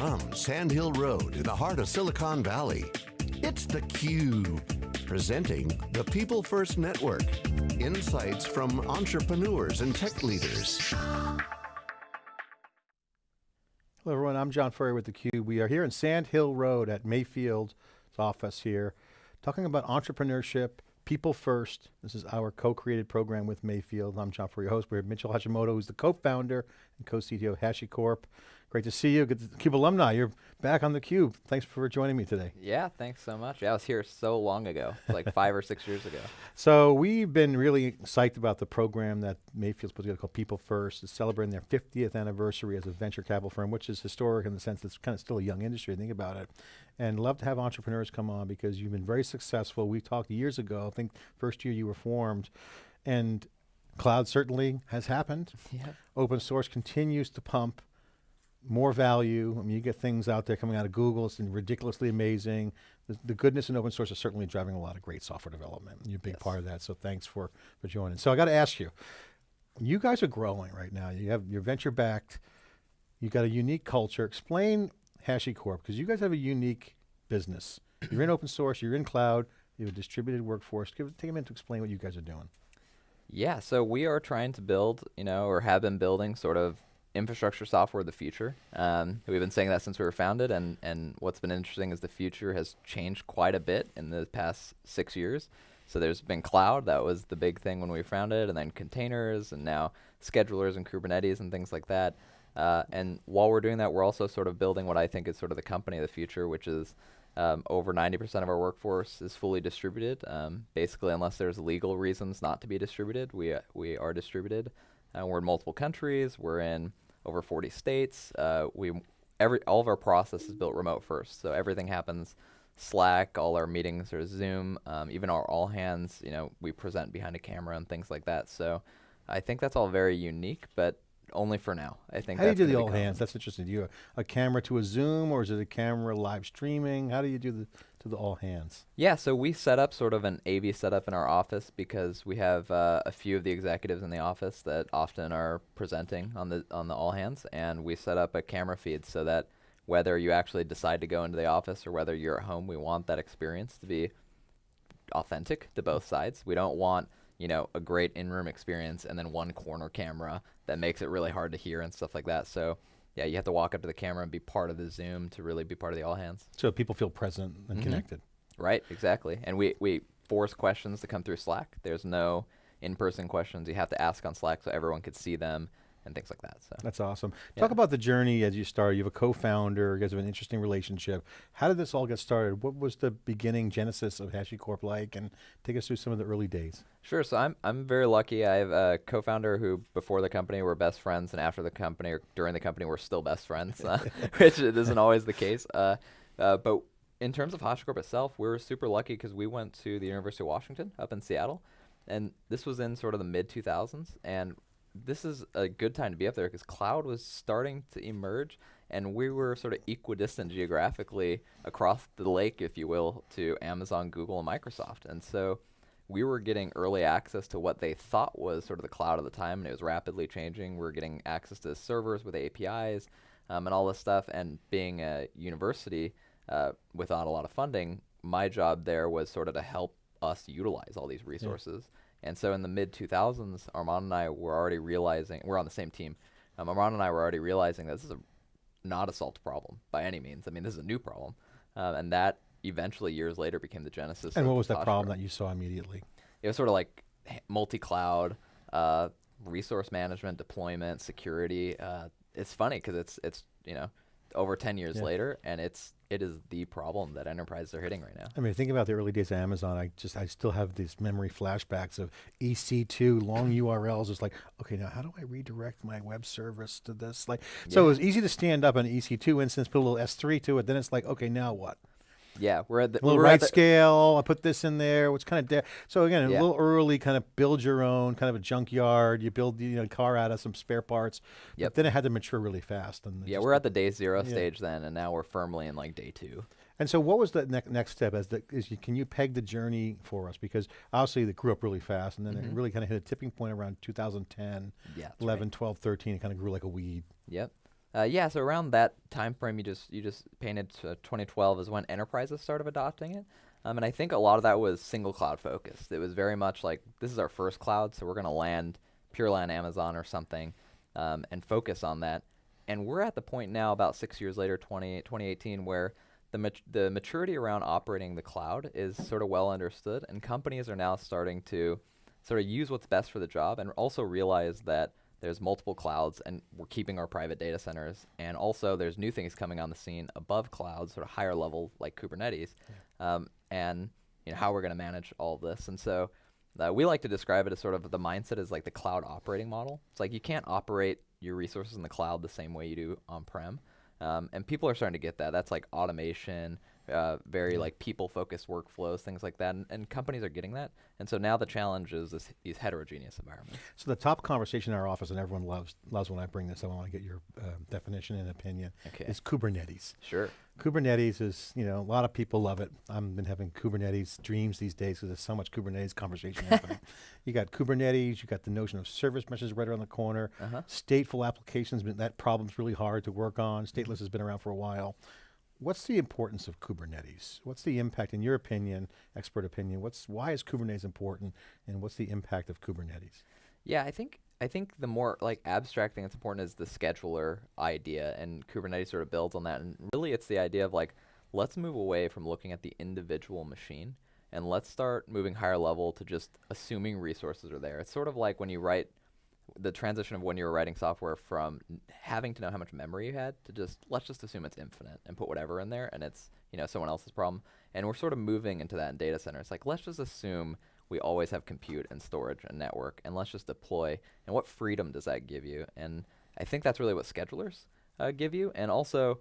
From Sand Hill Road in the heart of Silicon Valley, it's theCUBE, presenting the People First Network. Insights from entrepreneurs and tech leaders. Hello everyone, I'm John Furrier with theCUBE. We are here in Sand Hill Road at Mayfield's office here, talking about entrepreneurship, people first. This is our co-created program with Mayfield. I'm John Furrier, host. We have Mitchell Hashimoto, who's the co-founder and co-CTO of HashiCorp. Great to see you. Good to, CUBE alumni. You're back on the Cube. Thanks for joining me today. Yeah, thanks so much. Yeah, I was here so long ago, like five or six years ago. So we've been really psyched about the program that Mayfield's put together called People First. It's celebrating their 50th anniversary as a venture capital firm, which is historic in the sense that it's kind of still a young industry, think about it. And love to have entrepreneurs come on because you've been very successful. We talked years ago, I think first year you were formed, and cloud certainly has happened. Yeah. Open source continues to pump more value. I mean, you get things out there coming out of Google, it's ridiculously amazing. The, the, goodness in open source is certainly driving a lot of great software development. You're a big yes. part of that, so thanks for, for joining. So I got to ask you, you guys are growing right now. You have, you're venture backed, you got a unique culture. Explain HashiCorp, because you guys have a unique business. You're in open source, you're in cloud, you have a distributed workforce. Give, take a minute to explain what you guys are doing. Yeah, so we are trying to build, you know, or have been building sort of infrastructure software of the future. Um, we've been saying that since we were founded, and, and what's been interesting is the future has changed quite a bit in the past six years. So there's been cloud, that was the big thing when we founded, and then containers, and now schedulers and Kubernetes and things like that. Uh, and while we're doing that, we're also sort of building what I think is sort of the company of the future, which is um, over 90% of our workforce is fully distributed. Um, basically, unless there's legal reasons not to be distributed, we, uh, we are distributed. Uh, we're in multiple countries. We're in over 40 states. Uh, we every all of our process is built remote first, so everything happens Slack. All our meetings are Zoom. Um, even our all hands, you know, we present behind a camera and things like that. So I think that's all very unique, but only for now. I think. How do you do the all hands? That's interesting. Do you a, a camera to a Zoom, or is it a camera live streaming? How do you do the to the all hands? Yeah, so we set up sort of an AV setup in our office because we have uh, a few of the executives in the office that often are presenting on the on the all hands, and we set up a camera feed so that whether you actually decide to go into the office or whether you're at home, we want that experience to be authentic to both sides. We don't want you know, a great in-room experience and then one corner camera that makes it really hard to hear and stuff like that. So yeah, you have to walk up to the camera and be part of the Zoom to really be part of the all hands. So people feel present and mm -hmm. connected. Right, exactly. And we, we force questions to come through Slack. There's no in-person questions. You have to ask on Slack so everyone could see them and things like that. So That's awesome. Yeah. Talk about the journey as you started. You have a co-founder, you guys have an interesting relationship. How did this all get started? What was the beginning genesis of HashiCorp like? And take us through some of the early days. Sure, so I'm, I'm very lucky. I have a co-founder who before the company were best friends and after the company or during the company we're still best friends, uh, which isn't always the case. Uh, uh, but in terms of HashiCorp itself, we were super lucky because we went to the University of Washington up in Seattle. And this was in sort of the mid 2000s. And this is a good time to be up there because cloud was starting to emerge and we were sort of equidistant geographically across the lake, if you will, to Amazon, Google, and Microsoft. And so we were getting early access to what they thought was sort of the cloud at the time, and it was rapidly changing. We were getting access to servers with APIs um, and all this stuff. And being a university uh, without a lot of funding, my job there was sort of to help us utilize all these resources. Yeah. And so in the mid 2000s, Armon and I were already realizing we're on the same team. Um, Armon and I were already realizing this is a, not a solved problem by any means. I mean, this is a new problem, uh, and that eventually years later became the genesis. And what was that problem that you saw immediately? It was sort of like multi-cloud, uh, resource management, deployment, security. Uh, it's funny because it's it's you know over 10 years yeah. later, and it's it is the problem that enterprises are hitting right now. I mean, think about the early days of Amazon. I just I still have these memory flashbacks of EC2 long URLs. It's like, okay, now how do I redirect my web service to this? Like, yeah. so it was easy to stand up an EC2 instance, put a little S3 to it. Then it's like, okay, now what? Yeah, we're at the a little right scale. I put this in there. What's kind of so again yeah. a little early, kind of build your own kind of a junkyard. You build you know car out of some spare parts. Yep. But then it had to mature really fast. And yeah, we're at the day zero yeah. stage then, and now we're firmly in like day two. And so, what was the ne next step? As the is you, can you peg the journey for us? Because obviously, it grew up really fast, and then mm -hmm. it mm-hmm. really kind of hit a tipping point around 2010, yeah, 11, right. 12, 13. It kind of grew like a weed. Yep. Uh, yeah, so around that time frame, you just you just painted to 2012 is when enterprises started adopting it, um, and I think a lot of that was single cloud focused. It was very much like this is our first cloud, so we're going to land purely on Amazon or something, um, and focus on that. And we're at the point now, about six years later, 20, 2018, where the mat- the maturity around operating the cloud is sort of well understood, and companies are now starting to sort of use what's best for the job, and also realize that there's multiple clouds, and we're keeping our private data centers, and also there's new things coming on the scene above clouds, sort of higher level like Kubernetes, yeah. um, and you know how we're going to manage all of this, and so. Uh, we like to describe it as sort of the mindset is like the cloud operating model. It's like you can't operate your resources in the cloud the same way you do on-prem. Um, and people are starting to get that. That's like automation, uh, very like people-focused workflows, things like that, and, and, companies are getting that. And so now the challenge is this, these heterogeneous environments. So the top conversation in our office, and everyone loves loves when I bring this. I want to get your uh, definition and opinion. Okay. Is Kubernetes. Sure. Kubernetes is, you know, a lot of people love it. I've been having Kubernetes dreams these days because there's so much Kubernetes conversation happening. You got Kubernetes, you got the notion of service meshes right around the corner. Uh-huh. Stateful applications, that problem's really hard to work on. Stateless has been around for a while. What's the importance of Kubernetes? What's the impact, in your opinion, expert opinion? What's why is Kubernetes important, and what's the impact of Kubernetes? Yeah, I think I think the more like abstract thing that's important is the scheduler idea, and Kubernetes sort of builds on that. And really, it's the idea of like let's move away from looking at the individual machine and let's start moving higher level to just assuming resources are there. It's sort of like when you write the transition of when you were writing software from having to know how much memory you had to just let's just assume it's infinite and put whatever in there and it's you know someone else's problem. And we're sort of moving into that in data centers. Like let's just assume we always have compute and storage and network and let's just deploy. And what freedom does that give you? And i think that's really what schedulers uh, give you. And also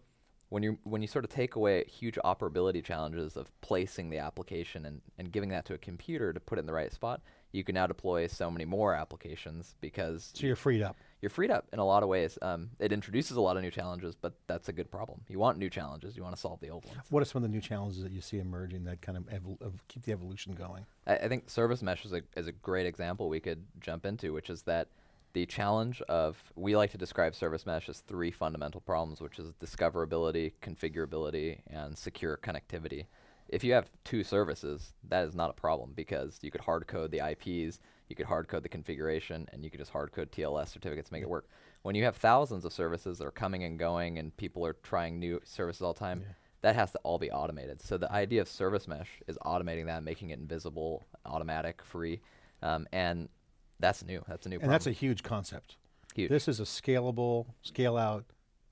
when you when you sort of take away huge operability challenges of placing the application and, and giving that to a computer to put it in the right spot you can now deploy so many more applications because so you're freed up. You're freed up in a lot of ways. Um, it introduces a lot of new challenges, but that's a good problem. You want new challenges. You want to solve the old ones. What are some of the new challenges that you see emerging that kind of, evol- keep the evolution going? I, I, think service mesh is a, is a great example we could jump into, which is that the challenge of we like to describe service mesh as three fundamental problems, which is discoverability, configurability, and secure connectivity if you have two services, that is not a problem because you could hard code the IPs, you could hard code the configuration, and you could just hard code TLS certificates to make it work. When you have thousands of services that are coming and going and people are trying new services all the time, yeah. that has to all be automated. So the idea of service mesh is automating that, making it invisible, automatic, free, um, and that's new. That's a new. And problem. that's a huge concept. Huge. This is a scalable, scale out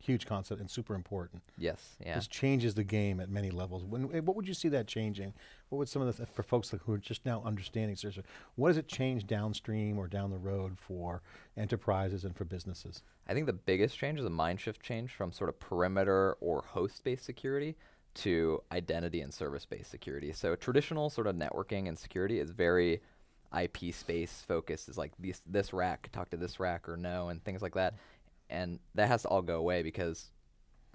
huge concept and super important. Yes, yeah. This changes the game at many levels. When, eh, what would you see that changing? What would some of the, th for folks who are just now understanding, seriously, what does it change downstream or down the road for enterprises and for businesses? I think the biggest change is a mind shift change from sort of perimeter or host-based security to identity and service-based security. So traditional sort of networking and security is very IP space focused. Is like this this rack talk to this rack or no, and things like that and that has to all go away because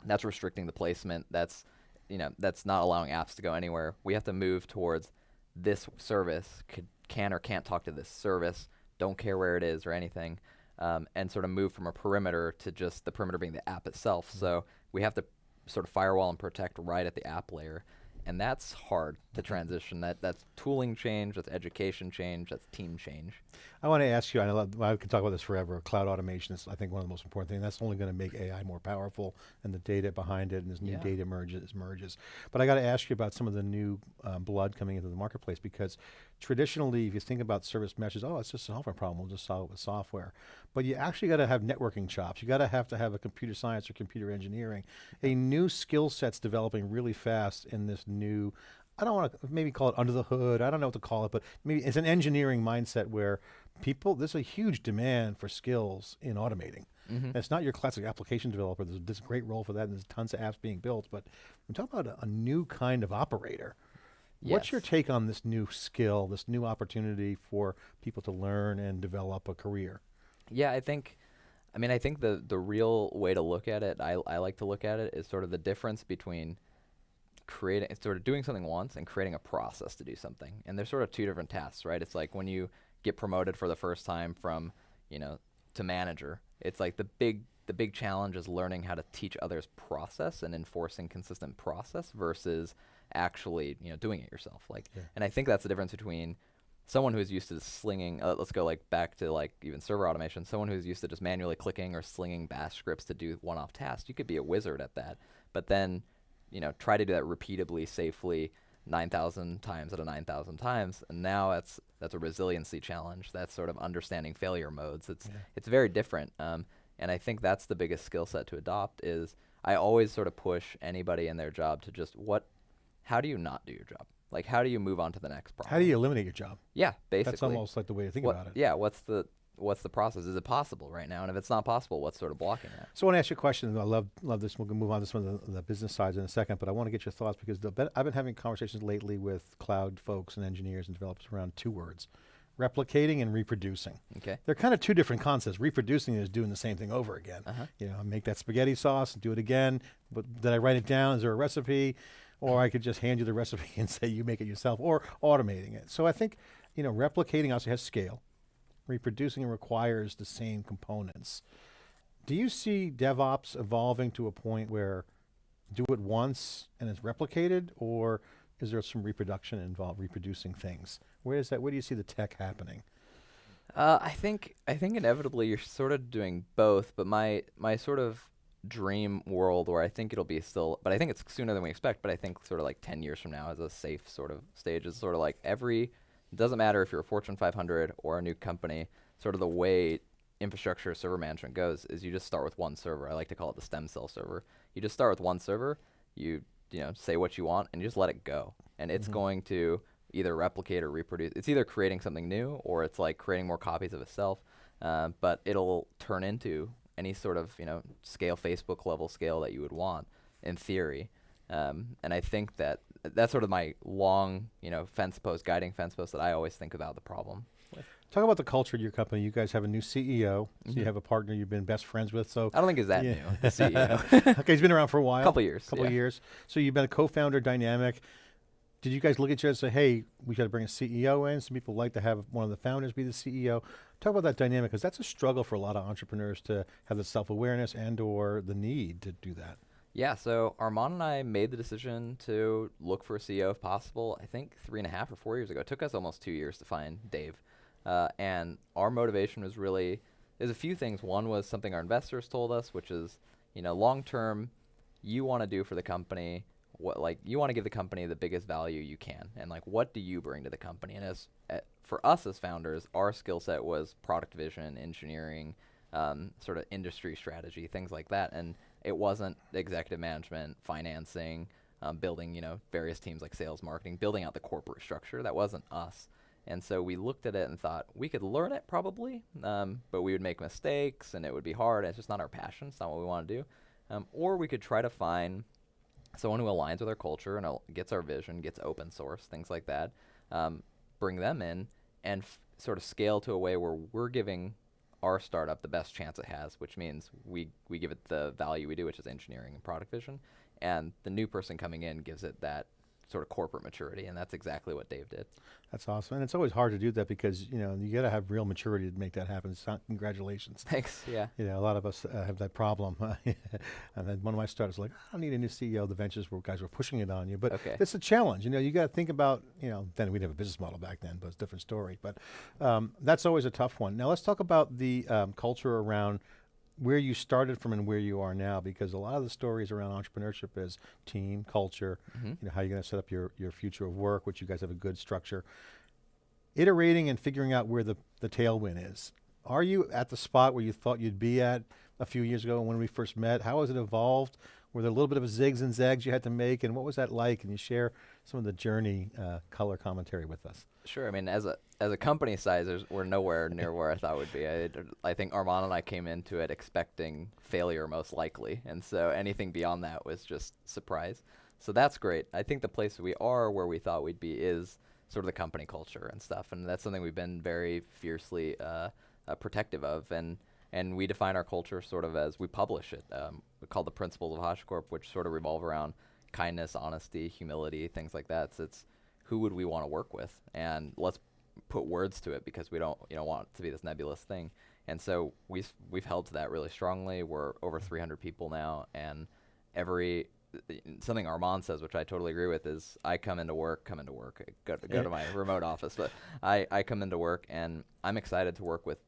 that's restricting the placement. That's you know that's not allowing apps to go anywhere. We have to move towards this service could, can or can't talk to this service. Don't care where it is or anything, um, and sort of move from a perimeter to just the perimeter being the app itself. Mm-hmm. So we have to sort of firewall and protect right at the app layer and that's hard to transition. That that's tooling change, that's education change, that's team change. I want to ask you. I, know, I can talk about this forever. Cloud automation is, I think, one of the most important things. That's only going to make AI more powerful, and the data behind it, and as new yeah. data emerges, merges. But I got to ask you about some of the new um, blood coming into the marketplace because traditionally, if you think about service meshes, oh, it's just a software problem. We'll just solve it with software. But you actually got to have networking chops. You got to have to have a computer science or computer engineering. A new skill set's developing really fast in this new I don't want to maybe call it under the hood. I don't know what to call it, but maybe it's an engineering mindset where people, there's a huge demand for skills in automating. Mm-hmm. It's not your classic application developer. There's this great role for that, and there's tons of apps being built. But I'm talking about a, a new kind of operator. Yes. What's your take on this new skill, this new opportunity for people to learn and develop a career? Yeah, I think, I mean, I think the the real way to look at it, I, I like to look at it, is sort of the difference between creating, sort of doing something once and creating a process to do something. And there's sort of two different tasks, right? It's like when you get promoted for the first time from, you know, to manager, it's like the big, the the big challenge is learning how to teach others process and enforcing consistent process versus actually you know doing it yourself. Like, Yeah. and I think that's the difference between someone who's used to slinging uh, let's go like back to like even server automation someone who's used to just manually clicking or slinging bash scripts to do one-off tasks you could be a wizard at that but then you know try to do that repeatably safely 9000 times out of 9000 times and now that's that's a resiliency challenge that's sort of understanding failure modes it's Yeah. it's very different um, and i think that's the biggest skill set to adopt is i always sort of push anybody in their job to just what how do you not do your job like how do you move on to the next problem How do you eliminate your job? yeah, basically. That's almost like the way to think What- about it. Yeah, what's the what's the process? Is it possible right now? And if it's not possible, what's sort of blocking that? So I want to ask you a question. I love love this. We'll move on to some of the, the business sides in a second, but I want to get your thoughts because the, I've been having conversations lately with cloud folks and engineers and developers around two words: replicating and reproducing. Okay. They're kind of two different concepts. Reproducing is doing the same thing over again. Uh-huh. You know, make that spaghetti sauce and do it again. But did I write it down? Is there a recipe? Or I could just hand you the recipe and say you make it yourself, or automating it. So I think, you know, replicating also has scale. Reproducing requires the same components. Do you see DevOps evolving to a point where do it once and it's replicated, or is there some reproduction involved, reproducing things? Where is that? Where do you see the tech happening? Uh, I think I think inevitably you're sort of doing both, but my my sort of dream world where I think it'll be still, but I think it's sooner than we expect. But I think sort of like ten years from now, as a safe sort of stage, is sort of like every. It doesn't matter if you're a Fortune 500 or a new company. Sort of the way infrastructure server management goes is you just start with one server. I like to call it the stem cell server. You just start with one server. You you know say what you want and you just let it go, and it's going to either replicate or reproduce. It's either creating something new or it's like creating more copies of itself. Uh, but it'll turn into any sort of you know scale Facebook level scale that you would want in theory. Um, and I think that that's sort of my long you know fence post, guiding fence post that I always think about the problem. Talk about the culture of your company. You guys have a new CEO. So you Mhm. have a partner you've been best friends with. So I don't think it's that Yeah. new. The CEO. okay, he's been around for a while. Couple years, Couple yeah. years. So you've been a co-founder dynamic. Did you guys look at each other and say, "Hey, we got to bring a CEO in"? Some people like to have one of the founders be the CEO. Talk about that dynamic because that's a struggle for a lot of entrepreneurs to have the self-awareness and/or the need to do that. Yeah, so Armon and I made the decision to look for a CEO if possible. I think three and a half or four years ago. It took us almost two years to find Dave, uh, and our motivation was really there's a few things. One was something our investors told us, which is you know long term, you want to do for the company what like you want to give the company the biggest value you can, and like what do you bring to the company? And as uh, for us as founders, our skill set was product vision, engineering, um, sort of industry strategy, things like that. And it wasn't executive management, financing, um, building, you know, various teams like sales, marketing, building out the corporate structure. That wasn't us. And so we looked at it and thought we could learn it probably, um, but we would make mistakes and it would be hard. It's just not our passion. It's not what we want to do. Um, or we could try to find someone who aligns with our culture and gets our vision, gets open source, things like that. Um, bring them in and f- sort of scale to a way where we're giving our startup the best chance it has, which means we we give it the value we do, which is engineering and product vision, and the new person coming in gives it that sort of corporate maturity, and that's exactly what Dave did. That's awesome, and it's always hard to do that because you know you got to have real maturity to make that happen. So congratulations. Thanks. Yeah. You know, a lot of us uh, have that problem. and then one of my startups was like, I don't need a new CEO. The ventures where guys were pushing it on you, but Okay. it's a challenge. You know, you got to think about. You know, then we didn't have a business model back then, but it's a different story. But um, that's always a tough one. Now let's talk about the um, culture around where you started from and where you are now, because a lot of the stories around entrepreneurship is team culture. Mhm. You know, how you're going to set up your your future of work, which you guys have a good structure iterating and figuring out where the, the tailwind is. Are you at the spot where you thought you'd be at a few years ago when we first met? How has it evolved? Were there a little bit of zigs and zags you had to make, and what was that like? Can you share some of the journey uh, color commentary with us? Sure. I mean, as a as a company size, we're nowhere near where I thought we'd be. I, I think Armon and I came into it expecting failure most likely, and so anything beyond that was just surprise. So that's great. I think the place we are where we thought we'd be is sort of the company culture and stuff, and that's something we've been very fiercely uh, uh, protective of, and and we define our culture sort of as we publish it. Um, we call the principles of HashiCorp, which sort of revolve around kindness, honesty, humility, things like that. So it's who would we want to work with, and let's put words to it because we don't you know want it to be this nebulous thing. And so we've we've held to that really strongly. We're over mm-hmm. 300 people now, and every something Armon says, which I totally agree with, is I come into work, come into work, go to, go to my remote office, but I, I come into work and I'm excited to work with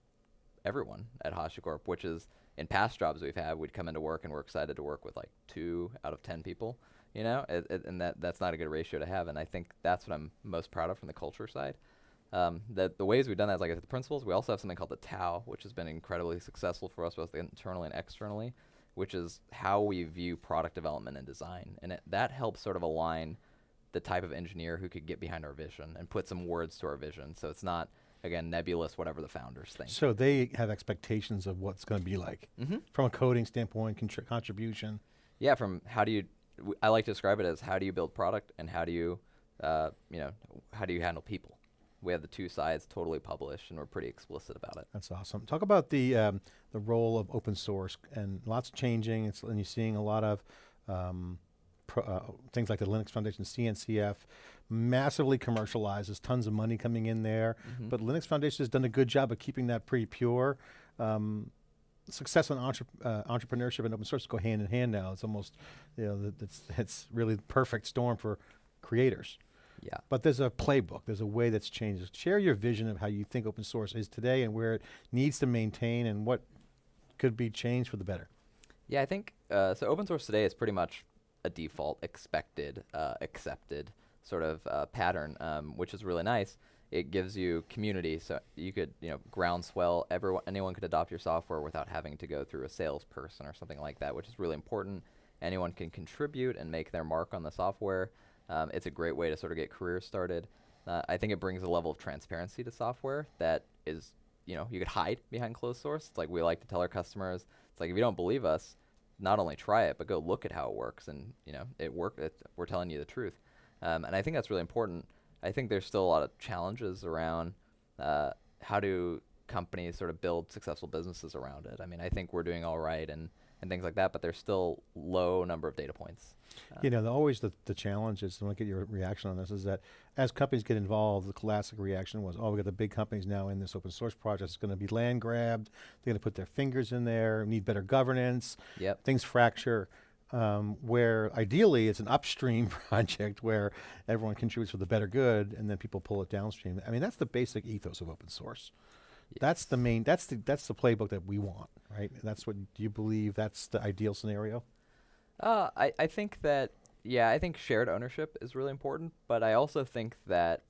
everyone at HashiCorp, which is in past jobs we've had, we'd come into work and we're excited to work with like two out of ten people, you know, it, it, and that that's not a good ratio to have. And I think that's what I'm most proud of from the culture side. Um, that the ways we've done that is like the principles. We also have something called the Tao, which has been incredibly successful for us both internally and externally which is how we view product development and design. And it, that helps sort of align the type of engineer who could get behind our vision and put some words to our vision. So it's not, again, nebulous, whatever the founders think. So they have expectations of what's going to be like mm-hmm. from a coding standpoint, contri- contribution. Yeah, from how do you, I like to describe it as how do you build product and how do you, uh, you know, how do you handle people? we have the two sides totally published, and we're pretty explicit about it. That's awesome. Talk about the um, the role of open source and lots changing. It's, and you're seeing a lot of um, pro, uh, things like the Linux Foundation, CNCF, massively commercialized. There's tons of money coming in there, mm-hmm. but Linux Foundation has done a good job of keeping that pretty pure. Um, success and entre- uh, entrepreneurship and open source go hand in hand now. It's almost, you know, it's it's really the perfect storm for creators. Yeah. But there's a playbook. There's a way that's changed. Share your vision of how you think open source is today and where it needs to maintain and what could be changed for the better. Yeah, I think uh, so. Open source today is pretty much a default, expected, uh, accepted sort of uh, pattern, um, which is really nice. It gives you community, so you could, you know, groundswell. Everyone, anyone could adopt your software without having to go through a salesperson or something like that, which is really important. Anyone can contribute and make their mark on the software. Um, it's a great way to sort of get careers started. Uh, I think it brings a level of transparency to software that is, you know, you could hide behind closed source. It's like we like to tell our customers, it's like if you don't believe us, not only try it, but go look at how it works, and you know, it work. It, we're telling you the truth, um, and I think that's really important. I think there's still a lot of challenges around uh, how do companies sort of build successful businesses around it. I mean, I think we're doing all right, and and things like that, but there's still low number of data points. Uh, you know, the, always the, the challenge is, I want to get your reaction on this, is that as companies get involved, the classic reaction was, oh, we got the big companies now in this open source project, it's going to be land grabbed, they're going to put their fingers in there, need better governance, yep. things fracture. Um, where ideally it's an upstream project where everyone contributes for the better good and then people pull it downstream. I mean, that's the basic ethos of open source. Yes. That's the main. That's the that's the playbook that we want, right? That's what do you believe? That's the ideal scenario. Uh, I I think that yeah, I think shared ownership is really important, but I also think that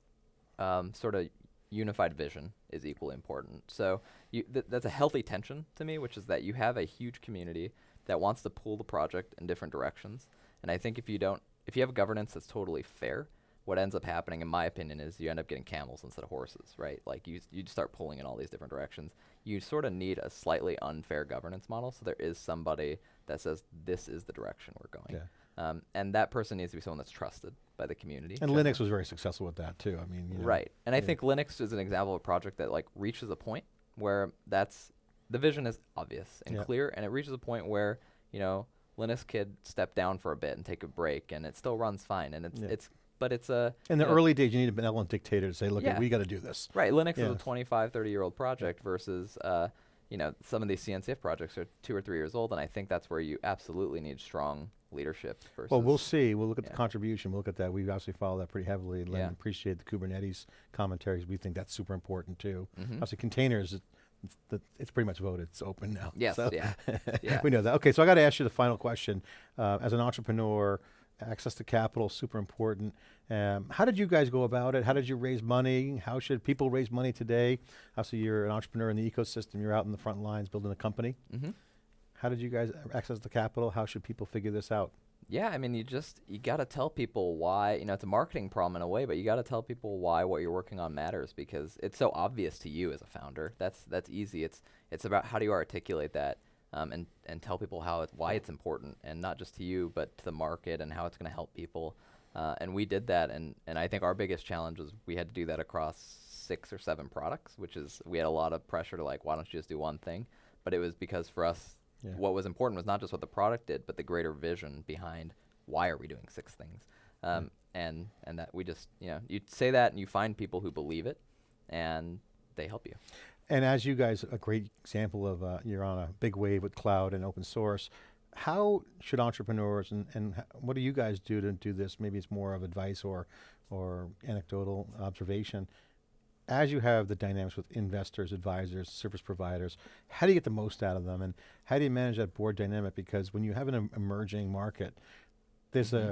um, sort of unified vision is equally important. So you, th- that's a healthy tension to me, which is that you have a huge community that wants to pull the project in different directions, and I think if you don't, if you have governance that's totally fair, what ends up happening, in my opinion, is you end up getting camels instead of horses, right? Like you, you start pulling in all these different directions. You sort of need a slightly unfair governance model, so there is somebody that says this is the direction we're going, yeah. um, and that person needs to be someone that's trusted by the community. And Linux was very successful with that too. I mean, you know, right? And. I think Linux is an example of a project that like reaches a point where that's the vision is obvious and yeah. clear, and it reaches a point where you know Linus could step down for a bit and take a break, and it still runs fine, and it's it's but it's a in the early days you need a benevolent dictator to say look yeah. we got to do this right linux yeah. is a 25 30 year old project versus uh, you know some of these cncf projects are two or three years old and i think that's where you absolutely need strong leadership well we'll see we'll look at yeah. the contribution we'll look at that we obviously follow that pretty heavily and yeah. appreciate the kubernetes commentaries we think that's super important too mm-hmm. obviously containers it's, it's, pretty much voted. It's open now. Yes, so yeah. yeah. we know that. Okay, so I got to ask you the final question. Uh, as an entrepreneur, access to capital super important. Um, how did you guys go about it? How did you raise money? How should people raise money today? Obviously, you're an entrepreneur in the ecosystem. You're out in the front lines building a company. Mm-hmm. How did you guys access the capital? How should people figure this out? Yeah, I mean, you just you got to tell people why. You know, it's a marketing problem in a way, but you got to tell people why what you're working on matters because it's so obvious to you as a founder. That's that's easy. It's it's about how do you articulate that um, and and tell people how it, why it's important, and not just to you, but to the market and how it's going to help people. Uh, and we did that, and and I think our biggest challenge was we had to do that across six or seven products, which is we had a lot of pressure to like, why don't you just do one thing? But it was because for us, yeah. what was important was not just what the product did, but the greater vision behind why are we doing six things. Um, and and that we just you know you say that and you find people who believe it, and they help you. And as you guys, a great example of, uh, you're on a big wave with cloud and open source. How should entrepreneurs and, and what do you guys do to do this? Maybe it's more of advice or, or anecdotal observation. As you have the dynamics with investors, advisors, service providers, how do you get the most out of them? And how do you manage that board dynamic? Because when you have an emerging market, there's a, mm-hmm.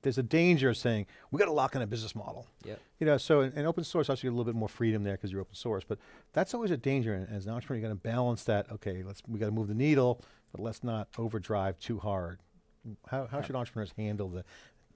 there's a danger of saying, we got to lock in a business model. Yep. You know, so in, in open source, obviously a little bit more freedom there because you're open source, but that's always a danger. And as an entrepreneur, you got to balance that. Okay, let's we got to move the needle, but let's not overdrive too hard. How, how should entrepreneurs handle the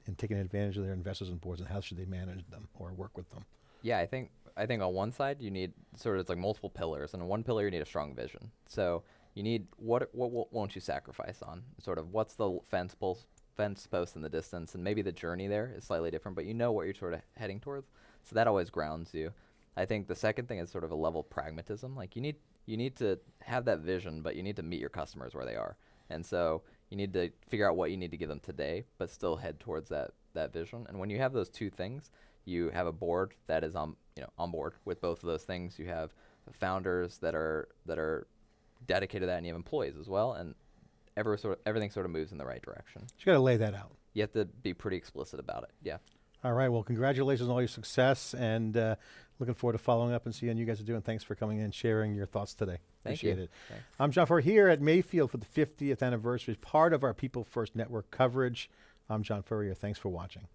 and taking advantage of their investors and boards, and how should they manage them or work with them? Yeah, I think I think on one side you need sort of it's like multiple pillars, and on one pillar you need a strong vision. So you need what what, what won't you sacrifice on? Sort of what's the fence post fence post in the distance, and maybe the journey there is slightly different, but you know what you're sort of heading towards. So that always grounds you. I think the second thing is sort of a level of pragmatism. Like you need you need to have that vision, but you need to meet your customers where they are, and so you need to figure out what you need to give them today, but still head towards that that vision. And when you have those two things, you have a board that is on you know on board with both of those things. You have founders that are that are dedicated to that, and you have employees as well, and every sort of, everything sort of moves in the right direction. You got to lay that out. You have to be pretty explicit about it. Yeah. All right. Well, congratulations on all your success, and uh, looking forward to following up and seeing you guys are doing. Thanks for coming in and sharing your thoughts today. Thank Appreciate you. it. Thanks. I'm John Furrier here at Mayfield for the 50th anniversary, part of our People First Network coverage. I'm John Furrier. Thanks for watching.